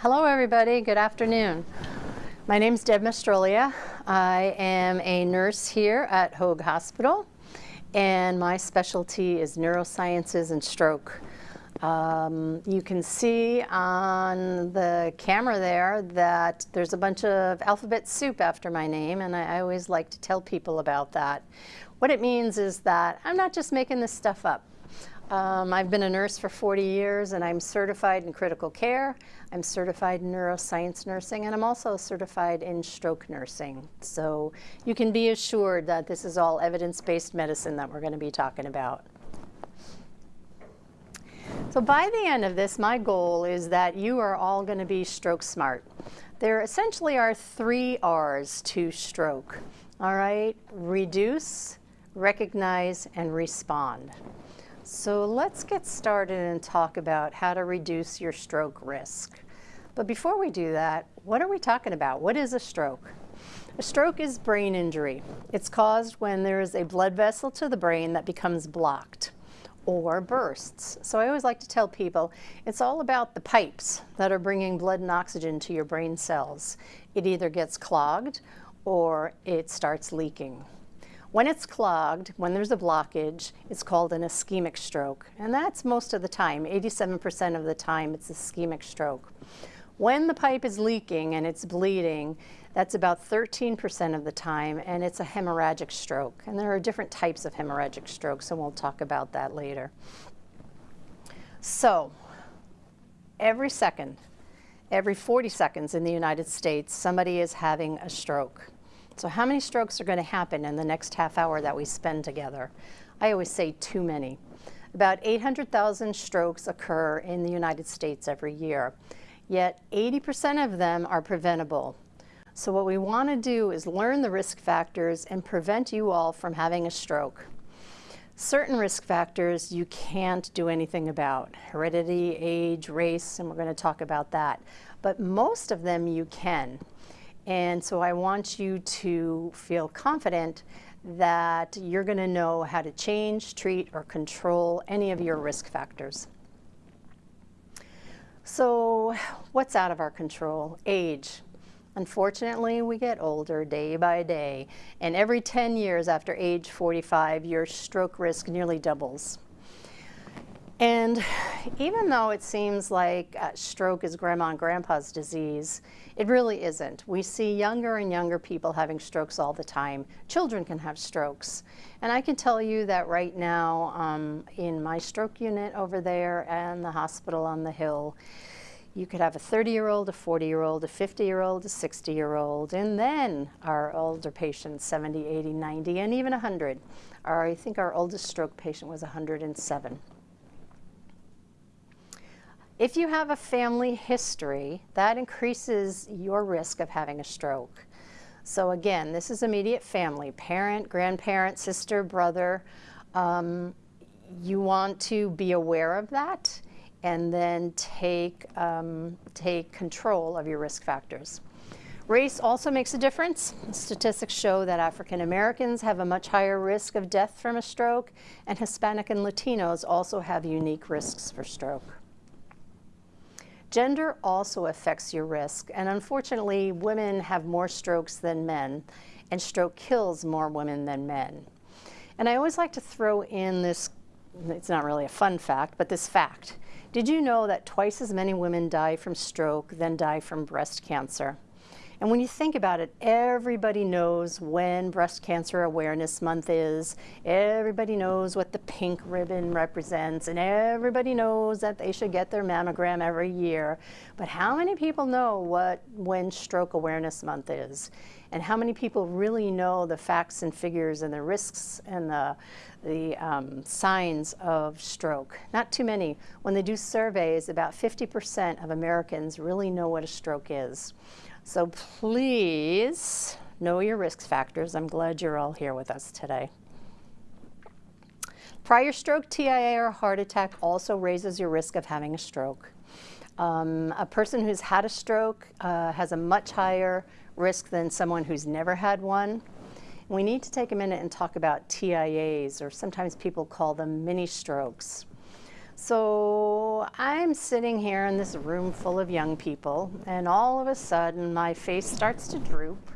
Hello everybody, good afternoon. My name is Deb Mastrolia. I am a nurse here at Hoag Hospital and my specialty is neurosciences and stroke. Um, you can see on the camera there that there's a bunch of alphabet soup after my name and I, I always like to tell people about that. What it means is that I'm not just making this stuff up. Um, I've been a nurse for 40 years and I'm certified in critical care. I'm certified in neuroscience nursing and I'm also certified in stroke nursing. So you can be assured that this is all evidence-based medicine that we're going to be talking about. So by the end of this, my goal is that you are all going to be stroke smart. There essentially are three R's to stroke. All right, reduce, recognize, and respond. So let's get started and talk about how to reduce your stroke risk. But before we do that, what are we talking about? What is a stroke? A stroke is brain injury. It's caused when there is a blood vessel to the brain that becomes blocked or bursts. So I always like to tell people it's all about the pipes that are bringing blood and oxygen to your brain cells. It either gets clogged or it starts leaking. When it's clogged, when there's a blockage, it's called an ischemic stroke. And that's most of the time, 87% of the time it's ischemic stroke. When the pipe is leaking and it's bleeding, that's about 13% of the time, and it's a hemorrhagic stroke. And there are different types of hemorrhagic strokes, and we'll talk about that later. So, every second, every 40 seconds in the United States, somebody is having a stroke. So how many strokes are going to happen in the next half hour that we spend together? I always say too many. About 800,000 strokes occur in the United States every year, yet 80% of them are preventable. So what we want to do is learn the risk factors and prevent you all from having a stroke. Certain risk factors you can't do anything about, heredity, age, race, and we're going to talk about that. But most of them you can. And so I want you to feel confident that you're going to know how to change, treat, or control any of your risk factors. So what's out of our control? Age. Unfortunately, we get older day by day, and every 10 years after age 45, your stroke risk nearly doubles. And even though it seems like uh, stroke is grandma and grandpa's disease, it really isn't. We see younger and younger people having strokes all the time. Children can have strokes. And I can tell you that right now um, in my stroke unit over there and the hospital on the hill, you could have a 30-year-old, a 40-year-old, a 50-year-old, a 60-year-old, and then our older patients, 70, 80, 90, and even 100. Our, I think our oldest stroke patient was 107. If you have a family history, that increases your risk of having a stroke. So again, this is immediate family, parent, grandparent, sister, brother. Um, you want to be aware of that and then take, um, take control of your risk factors. Race also makes a difference. Statistics show that African Americans have a much higher risk of death from a stroke, and Hispanic and Latinos also have unique risks for stroke. Gender also affects your risk, and unfortunately, women have more strokes than men, and stroke kills more women than men. And I always like to throw in this, it's not really a fun fact, but this fact. Did you know that twice as many women die from stroke than die from breast cancer? And when you think about it, everybody knows when Breast Cancer Awareness Month is. Everybody knows what the pink ribbon represents. And everybody knows that they should get their mammogram every year. But how many people know what when Stroke Awareness Month is? And how many people really know the facts and figures and the risks and the, the um, signs of stroke? Not too many. When they do surveys, about 50% of Americans really know what a stroke is. So please know your risk factors. I'm glad you're all here with us today. Prior stroke, TIA, or heart attack also raises your risk of having a stroke. Um, a person who's had a stroke uh, has a much higher risk than someone who's never had one. We need to take a minute and talk about TIAs, or sometimes people call them mini strokes. So I'm sitting here in this room full of young people, and all of a sudden my face starts to droop,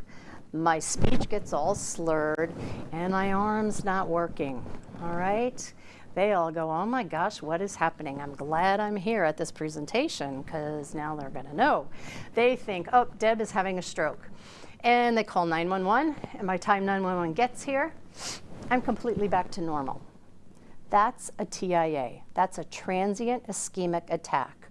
my speech gets all slurred, and my arm's not working. All right? They all go, oh my gosh, what is happening? I'm glad I'm here at this presentation because now they're to know. They think, oh, Deb is having a stroke. And they call 911, and by the time 911 gets here, I'm completely back to normal. That's a TIA. That's a transient ischemic attack.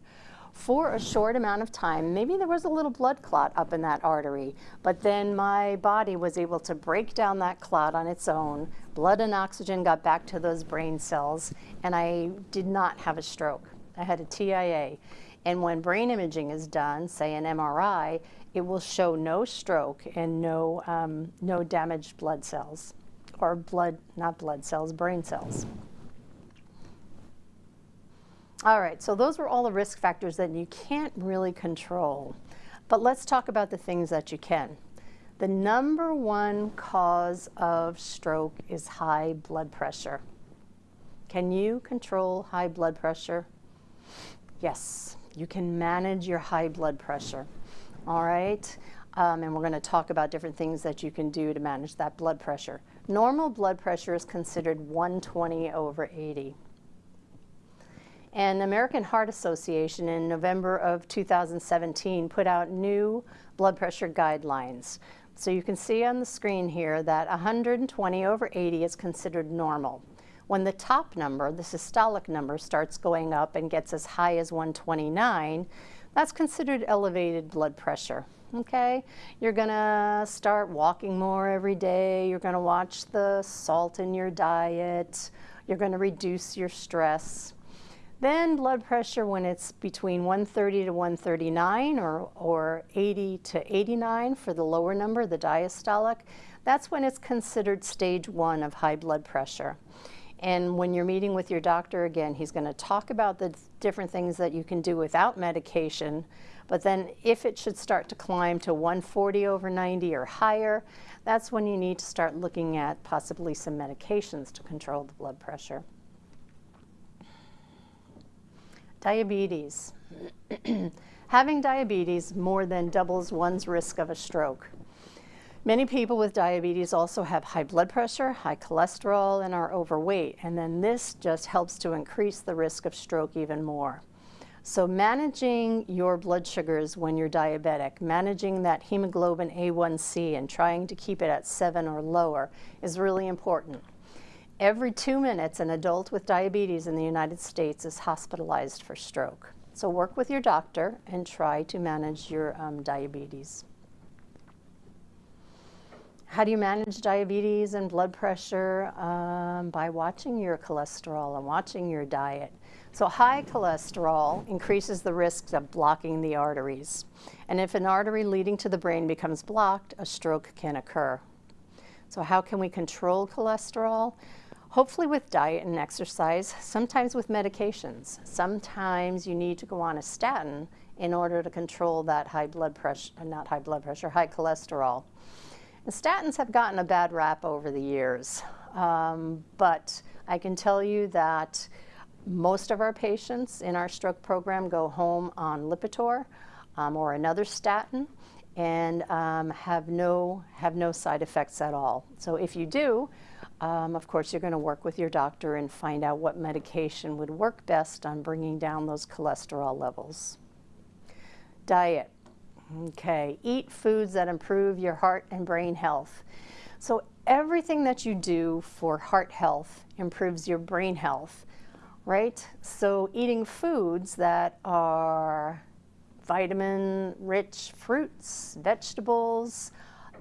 For a short amount of time, maybe there was a little blood clot up in that artery, but then my body was able to break down that clot on its own. Blood and oxygen got back to those brain cells, and I did not have a stroke. I had a TIA. And when brain imaging is done, say an MRI, it will show no stroke and no, um, no damaged blood cells, or blood, not blood cells, brain cells. All right, so those were all the risk factors that you can't really control. But let's talk about the things that you can. The number one cause of stroke is high blood pressure. Can you control high blood pressure? Yes, you can manage your high blood pressure. All right, um, and we're going to talk about different things that you can do to manage that blood pressure. Normal blood pressure is considered 120 over 80. And the American Heart Association in November of 2017 put out new blood pressure guidelines. So you can see on the screen here that 120 over 80 is considered normal. When the top number, the systolic number, starts going up and gets as high as 129, that's considered elevated blood pressure. Okay, you're gonna start walking more every day. You're gonna watch the salt in your diet. You're gonna reduce your stress. Then blood pressure when it's between 130 to 139 or, or 80 to 89 for the lower number, the diastolic, that's when it's considered stage one of high blood pressure. And when you're meeting with your doctor again, he's going to talk about the different things that you can do without medication. But then if it should start to climb to 140 over 90 or higher, that's when you need to start looking at possibly some medications to control the blood pressure. Diabetes. Having diabetes more than doubles one's risk of a stroke. Many people with diabetes also have high blood pressure, high cholesterol, and are overweight, and then this just helps to increase the risk of stroke even more. So managing your blood sugars when you're diabetic, managing that hemoglobin A1C and trying to keep it at 7 or lower is really important. Every two minutes, an adult with diabetes in the United States is hospitalized for stroke. So work with your doctor and try to manage your um, diabetes. How do you manage diabetes and blood pressure? Um, by watching your cholesterol and watching your diet. So high cholesterol increases the risks of blocking the arteries. And if an artery leading to the brain becomes blocked, a stroke can occur. So how can we control cholesterol? Hopefully with diet and exercise, sometimes with medications. Sometimes you need to go on a statin in order to control that high blood pressure, not high blood pressure, high cholesterol. And statins have gotten a bad rap over the years, um, but I can tell you that most of our patients in our stroke program go home on Lipitor um, or another statin and um, have, no, have no side effects at all. So if you do, um, of course, you're going to work with your doctor and find out what medication would work best on bringing down those cholesterol levels. Diet. Okay, eat foods that improve your heart and brain health. So everything that you do for heart health improves your brain health, right? So eating foods that are vitamin-rich fruits, vegetables,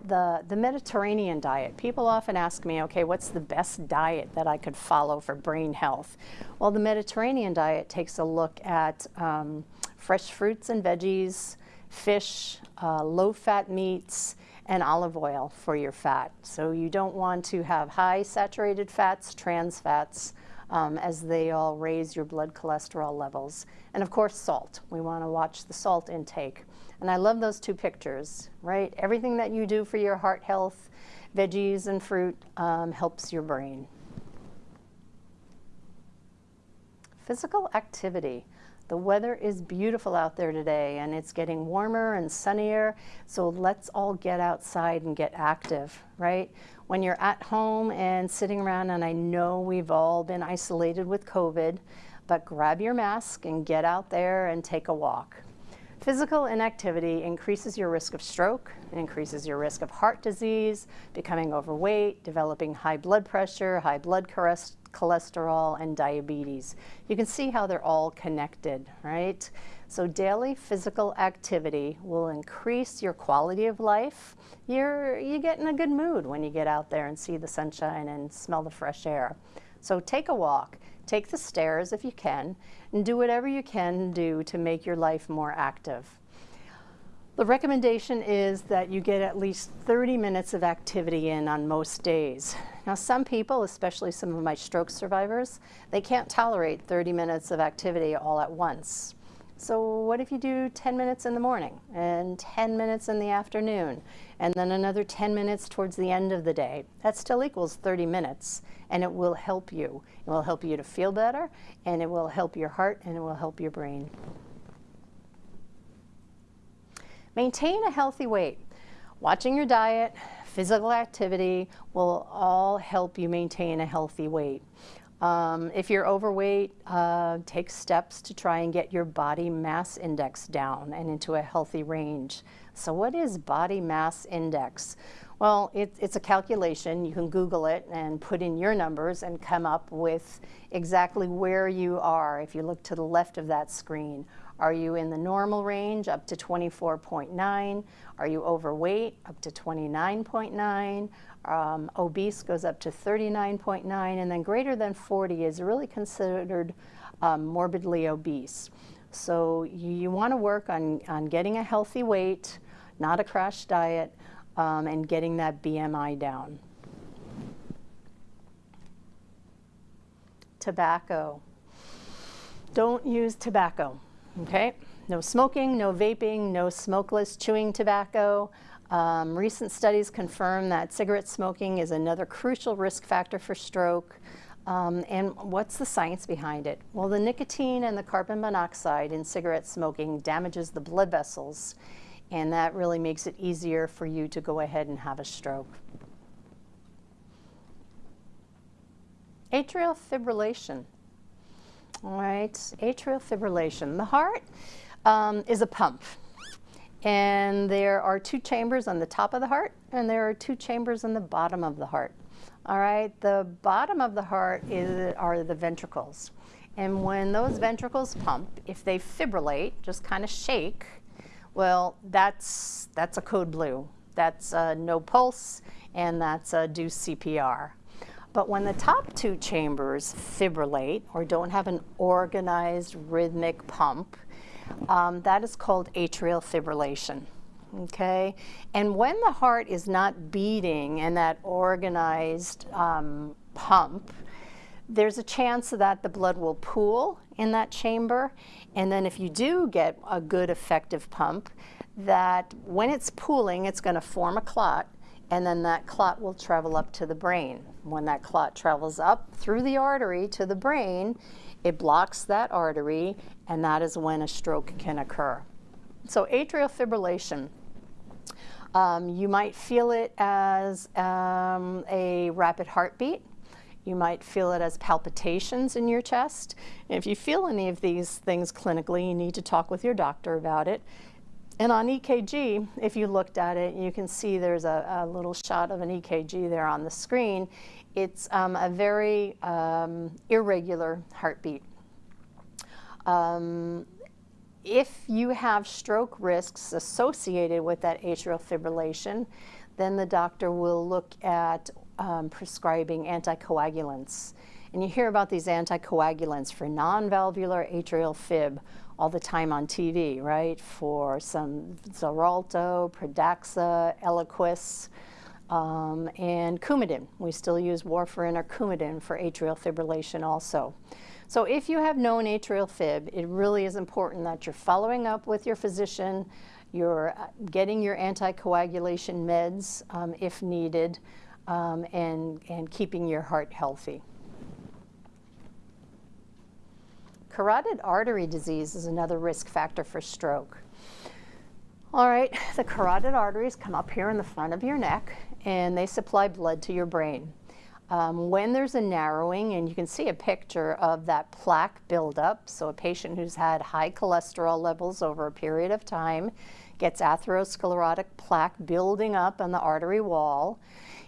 the, the Mediterranean diet. People often ask me, okay, what's the best diet that I could follow for brain health? Well, the Mediterranean diet takes a look at um, fresh fruits and veggies, fish, uh, low-fat meats, and olive oil for your fat. So you don't want to have high saturated fats, trans fats, um, as they all raise your blood cholesterol levels. And of course, salt. We want to watch the salt intake. And I love those two pictures, right? Everything that you do for your heart health, veggies and fruit, um, helps your brain. physical activity. The weather is beautiful out there today and it's getting warmer and sunnier, so let's all get outside and get active, right? When you're at home and sitting around, and I know we've all been isolated with COVID, but grab your mask and get out there and take a walk. Physical inactivity increases your risk of stroke, increases your risk of heart disease, becoming overweight, developing high blood pressure, high blood cholesterol, and diabetes. You can see how they're all connected, right? So daily physical activity will increase your quality of life. You're, you get in a good mood when you get out there and see the sunshine and smell the fresh air. So take a walk, take the stairs if you can, and do whatever you can do to make your life more active. The recommendation is that you get at least 30 minutes of activity in on most days. Now some people, especially some of my stroke survivors, they can't tolerate 30 minutes of activity all at once. So what if you do 10 minutes in the morning and 10 minutes in the afternoon and then another 10 minutes towards the end of the day? That still equals 30 minutes and it will help you. It will help you to feel better and it will help your heart and it will help your brain. Maintain a healthy weight. Watching your diet, physical activity will all help you maintain a healthy weight. Um, if you're overweight, uh, take steps to try and get your body mass index down and into a healthy range. So what is body mass index? Well, it, it's a calculation. You can Google it and put in your numbers and come up with exactly where you are if you look to the left of that screen. Are you in the normal range up to 24.9? Are you overweight up to 29.9? Um, obese goes up to 39.9 and then greater than 40 is really considered um, morbidly obese. So you, you want to work on, on getting a healthy weight, not a crash diet, um, and getting that BMI down. Tobacco. Don't use tobacco okay? No smoking, no vaping, no smokeless chewing tobacco. Um, recent studies confirm that cigarette smoking is another crucial risk factor for stroke. Um, and what's the science behind it? Well, the nicotine and the carbon monoxide in cigarette smoking damages the blood vessels, and that really makes it easier for you to go ahead and have a stroke. Atrial fibrillation. All right, atrial fibrillation. The heart um, is a pump. And there are two chambers on the top of the heart, and there are two chambers on the bottom of the heart. All right, the bottom of the heart is, are the ventricles. And when those ventricles pump, if they fibrillate, just kind of shake, well, that's, that's a code blue. That's uh, no pulse, and that's uh, do CPR. But when the top two chambers fibrillate or don't have an organized rhythmic pump, um, that is called atrial fibrillation. Okay, and when the heart is not beating in that organized um, pump, there's a chance that the blood will pool in that chamber. And then if you do get a good effective pump, that when it's pooling, it's going to form a clot and then that clot will travel up to the brain. When that clot travels up through the artery to the brain, it blocks that artery, and that is when a stroke can occur. So atrial fibrillation, um, you might feel it as um, a rapid heartbeat. You might feel it as palpitations in your chest. And if you feel any of these things clinically, you need to talk with your doctor about it. And on EKG, if you looked at it, you can see there's a, a little shot of an EKG there on the screen. It's um, a very um, irregular heartbeat. Um, if you have stroke risks associated with that atrial fibrillation, then the doctor will look at um, prescribing anticoagulants. And you hear about these anticoagulants for non-valvular atrial fib all the time on TV, right? For some Xarelto, Pradaxa, Eliquis, um, and Coumadin. We still use warfarin or Coumadin for atrial fibrillation also. So if you have known atrial fib, it really is important that you're following up with your physician, you're uh, getting your anticoagulation meds um, if needed, um, and, and keeping your heart healthy. Carotid artery disease is another risk factor for stroke. All right, the carotid arteries come up here in the front of your neck and they supply blood to your brain. Um, when there's a narrowing, and you can see a picture of that plaque buildup, so a patient who's had high cholesterol levels over a period of time gets atherosclerotic plaque building up on the artery wall,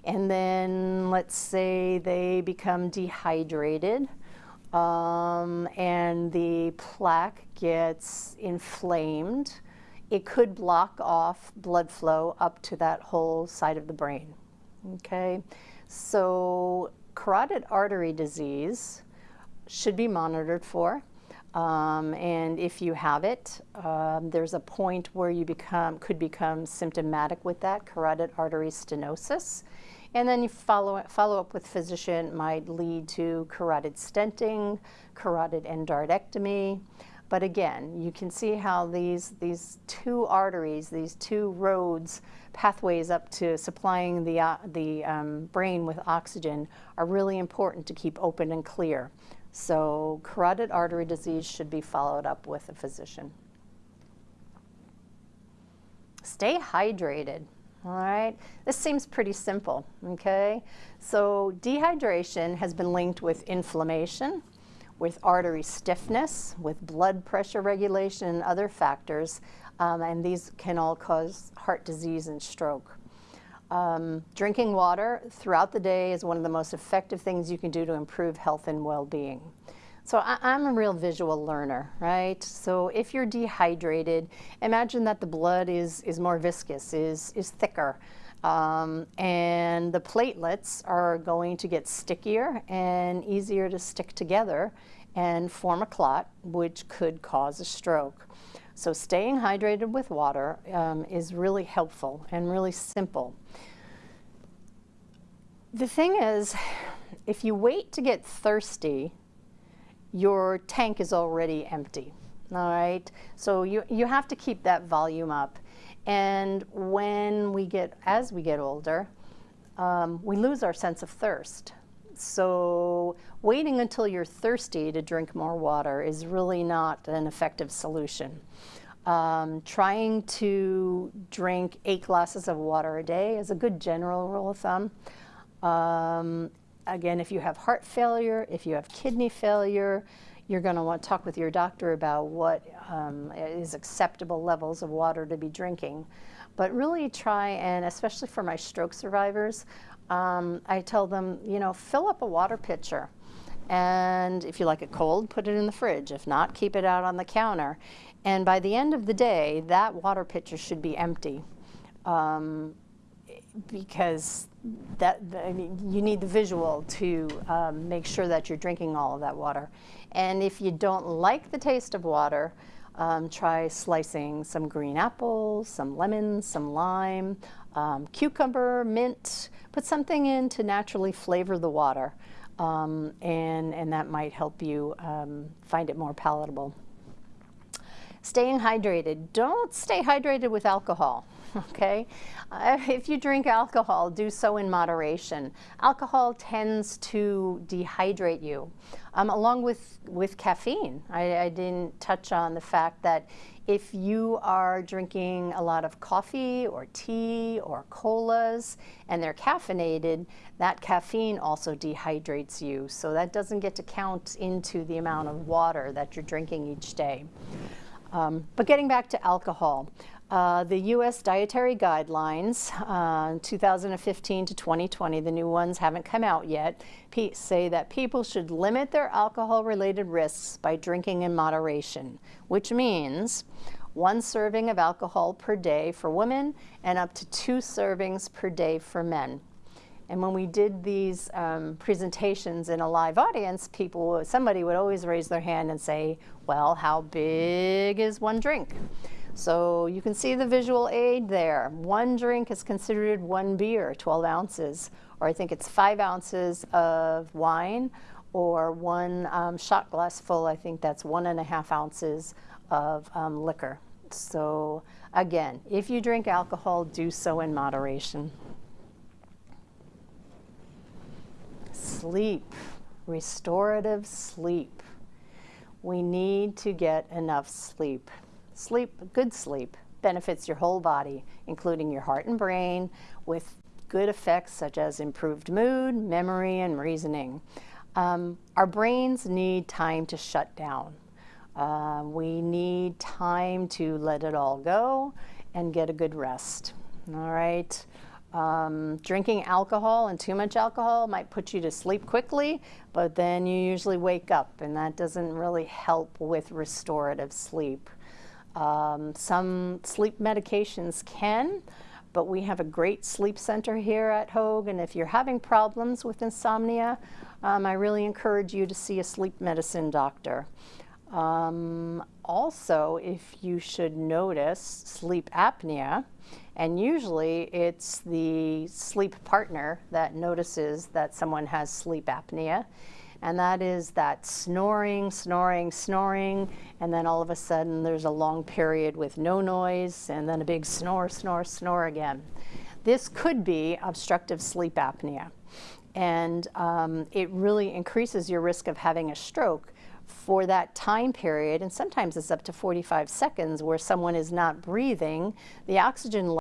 and then let's say they become dehydrated, um, and the plaque gets inflamed, it could block off blood flow up to that whole side of the brain, okay? So carotid artery disease should be monitored for. Um, and if you have it, um, there's a point where you become could become symptomatic with that carotid artery stenosis. And then you follow, follow up with physician might lead to carotid stenting, carotid endarterectomy. But again, you can see how these, these two arteries, these two roads, pathways up to supplying the, uh, the um, brain with oxygen are really important to keep open and clear. So carotid artery disease should be followed up with a physician. Stay hydrated. All right, this seems pretty simple, okay? So dehydration has been linked with inflammation, with artery stiffness, with blood pressure regulation and other factors, um, and these can all cause heart disease and stroke. Um, drinking water throughout the day is one of the most effective things you can do to improve health and well-being. So I, am a real visual learner, right? So if you're dehydrated, imagine that the blood is, is more viscous, is, is thicker. Um, and the platelets are going to get stickier and easier to stick together and form a clot, which could cause a stroke. So staying hydrated with water um, is really helpful and really simple. The thing is, if you wait to get thirsty, your tank is already empty, all right? So you, you have to keep that volume up. And when we get, as we get older, um, we lose our sense of thirst. So waiting until you're thirsty to drink more water is really not an effective solution. Um, trying to drink eight glasses of water a day is a good general rule of thumb. Um, again, if you have heart failure, if you have kidney failure, you're going to want to talk with your doctor about what um, is acceptable levels of water to be drinking. But really try and, especially for my stroke survivors, um, I tell them, you know, fill up a water pitcher. And if you like it cold, put it in the fridge. If not, keep it out on the counter. And by the end of the day, that water pitcher should be empty. Um, because that, I mean, you need the visual to um, make sure that you're drinking all of that water. And if you don't like the taste of water, um, try slicing some green apples, some lemons, some lime, um, cucumber, mint, put something in to naturally flavor the water. Um, and, and that might help you um, find it more palatable. Staying hydrated. Don't stay hydrated with alcohol. okay? Uh, if you drink alcohol, do so in moderation. Alcohol tends to dehydrate you, um, along with, with caffeine. I, I didn't touch on the fact that if you are drinking a lot of coffee or tea or colas and they're caffeinated, that caffeine also dehydrates you. So that doesn't get to count into the amount of water that you're drinking each day. Um, but getting back to alcohol, uh, the U.S. Dietary Guidelines, uh, 2015 to 2020, the new ones haven't come out yet, say that people should limit their alcohol-related risks by drinking in moderation, which means one serving of alcohol per day for women and up to two servings per day for men. And when we did these um, presentations in a live audience, people, somebody would always raise their hand and say, well, how big is one drink? So you can see the visual aid there. One drink is considered one beer, 12 ounces, or I think it's five ounces of wine, or one um, shot glass full, I think that's one and a half ounces of um, liquor. So again, if you drink alcohol, do so in moderation. Sleep, restorative sleep. we need to get enough sleep. Sleep, good sleep, benefits your whole body, including your heart and brain, with good effects such as improved mood, memory, and reasoning. Um, our brains need time to shut down. Uh, we need time to let it all go and get a good rest. All right. Um, drinking alcohol and too much alcohol might put you to sleep quickly, but then you usually wake up, and that doesn't really help with restorative sleep. Um, some sleep medications can, but we have a great sleep center here at Hoag, and if you're having problems with insomnia, um, I really encourage you to see a sleep medicine doctor. Um, also, if you should notice sleep apnea, and usually it's the sleep partner that notices that someone has sleep apnea, and that is that snoring, snoring, snoring, and then all of a sudden there's a long period with no noise, and then a big snore, snore, snore again. This could be obstructive sleep apnea, and um, it really increases your risk of having a stroke for that time period, and sometimes it's up to 45 seconds where someone is not breathing, the oxygen